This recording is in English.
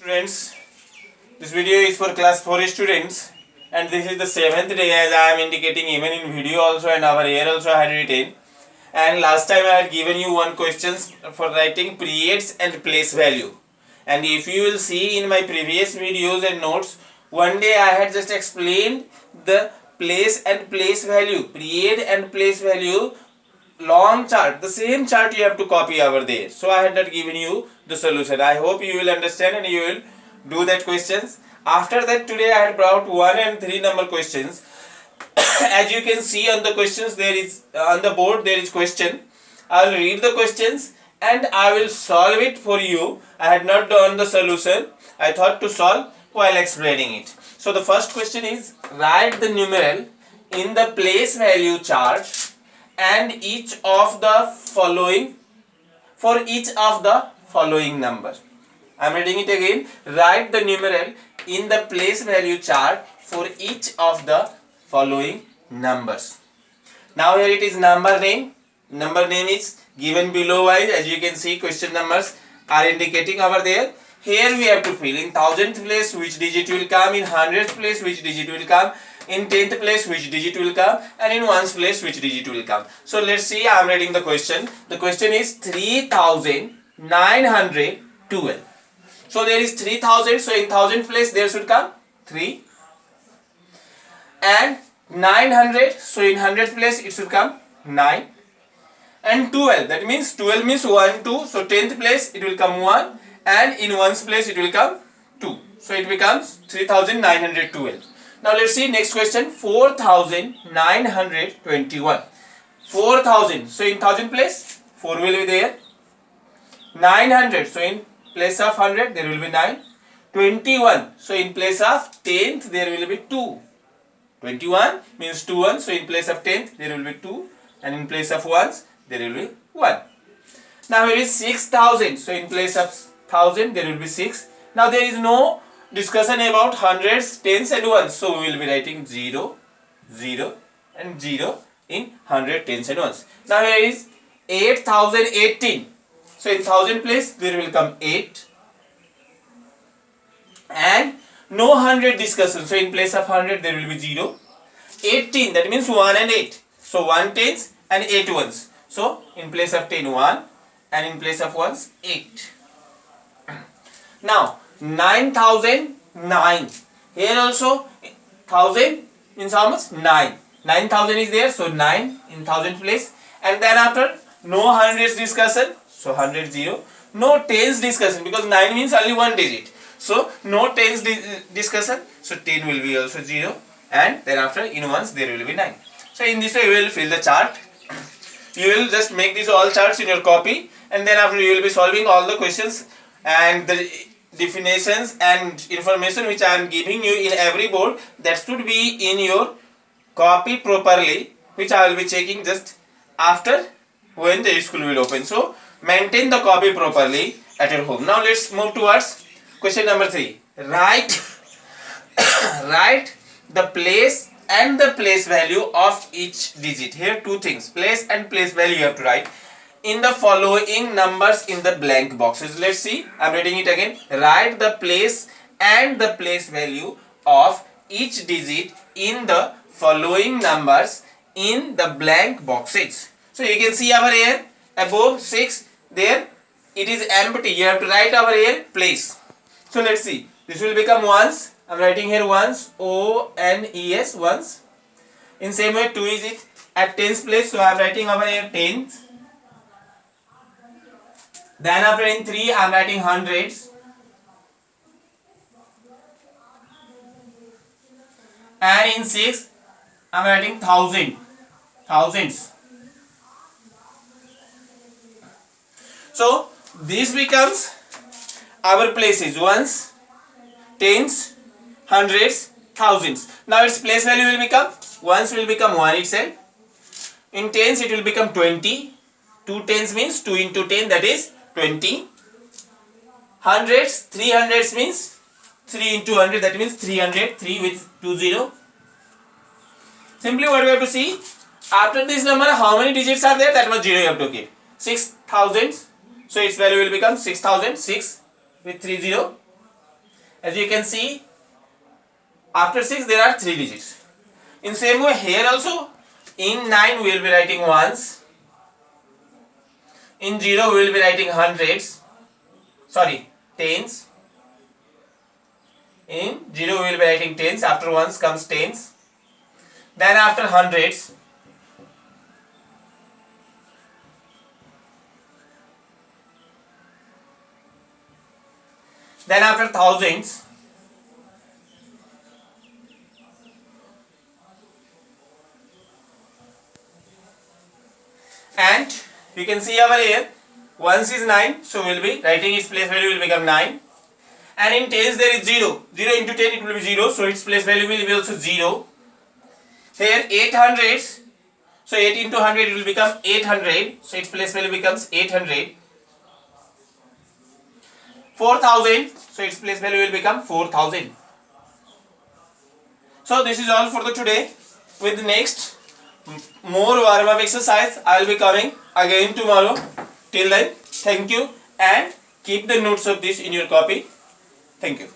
Students, this video is for class 4 students and this is the seventh day as I am indicating even in video also and our here also I had written. And last time I had given you one questions for writing periods and place value. And if you will see in my previous videos and notes one day I had just explained the place and place value period and place value long chart the same chart you have to copy over there. So i had not given you the solution. I hope you will understand and you will do that questions. After that today i had brought one and three number questions. As you can see on the questions there is uh, on the board there is question. I will read the questions and i will solve it for you. I had not done the solution. I thought to solve while explaining it. So the first question is write the numeral in the place value chart and each of the following for each of the following number. I am reading it again. Write the numeral in the place value chart for each of the following numbers. Now here it is number name. Number name is given below wise as you can see question numbers are indicating over there. Here we have to fill in thousandth place which digit will come, in hundredth place which digit will come, in 10th place which digit will come and in ones place which digit will come. So let's see i am reading the question. The question is 3912 so there is 3000 so in thousand place there should come 3 and 900 so in hundredth place it should come 9 and 12 that means 12 means 1 2 so 10th place it will come 1 and in ones place it will come 2 so it becomes 3912 now let's see next question 4921. 4000 so in thousand place 4 will be there. 900 so in place of 100 there will be 9. 21 so in place of 10th there will be 2. 21 means 2 1 so in place of 10th there will be 2 and in place of 1s there will be 1. Now here is 6000 so in place of 1000 there will be 6. Now there is no discussion about hundreds, tens and ones. So we will be writing 0, 0 and 0 in hundred, tens and ones. Now here is 8018. So in thousand place there will come 8 and no hundred discussion. So in place of hundred there will be 0. 18 that means 1 and 8. So 1 tens and 8 ones. So in place of 10 1 and in place of ones 8. Now 9009 here also 1000 means how much 9 9000 is there so 9 in thousand place. And then after no hundreds discussion so 100 0 no tens discussion because 9 means only one digit. So no tens di discussion so 10 will be also 0 and then after in ones there will be 9 so in this way you will fill the chart. You will just make these all charts in your copy. And then after you will be solving all the questions. And the definitions and information which I am giving you in every board that should be in your copy properly which I will be checking just after when the school will open. So maintain the copy properly at your home. Now let's move towards question number 3. Write, write the place and the place value of each digit. Here two things place and place value you have to write in the following numbers in the blank boxes. Let's see. I'm reading it again. Write the place and the place value of each digit in the following numbers in the blank boxes. So you can see over here above 6 there it is empty. You have to write over here place. So let's see. This will become ones. I'm writing here ones O N E S ones. In same way 2 is it at tens place. So I'm writing over here tens then after in 3 I am writing hundreds. And in 6 I am writing thousand. Thousands. So this becomes our places ones, tens, hundreds, thousands. Now its place value will become ones will become 1 itself. In tens it will become 20. 2 tens means 2 into 10 that is 20 hundreds 3 hundreds means 3 into 100 that means 300 3 with 2 0 simply what we have to see after this number how many digits are there? That was 0 you have to keep 6000 so its value will become 6000 6 with 3 0 as you can see after 6 there are 3 digits. In same way here also in 9 we will be writing ones in 0 we will be writing hundreds. Sorry tens. In 0 we will be writing tens. After ones comes tens. Then after hundreds. Then after thousands and you can see over here once is 9 so we'll be writing its place value will become 9 and in tens there is 0 0 into 10 it will be 0 so its place value will be also 0 here 800, so 8 into 100 it will become 800 so its place value becomes 800 4000 so its place value will become 4000 so this is all for the today. With the next more warm up exercise i will be coming again tomorrow. Till then thank you and keep the notes of this in your copy. Thank you